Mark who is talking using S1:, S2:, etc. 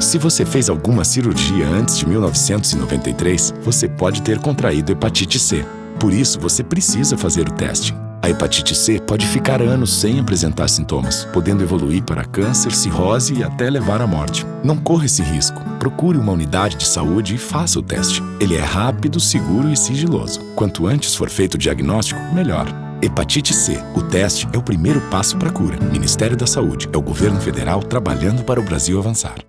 S1: Se você fez alguma cirurgia antes de 1993, você pode ter contraído hepatite C. Por isso, você precisa fazer o teste. A hepatite C pode ficar anos sem apresentar sintomas, podendo evoluir para câncer, cirrose e até levar à morte. Não corra esse risco. Procure uma unidade de saúde e faça o teste. Ele é rápido, seguro e sigiloso. Quanto antes for feito o diagnóstico, melhor. Hepatite C. O teste é o primeiro passo para a cura. Ministério da Saúde. É o governo federal trabalhando para o Brasil avançar.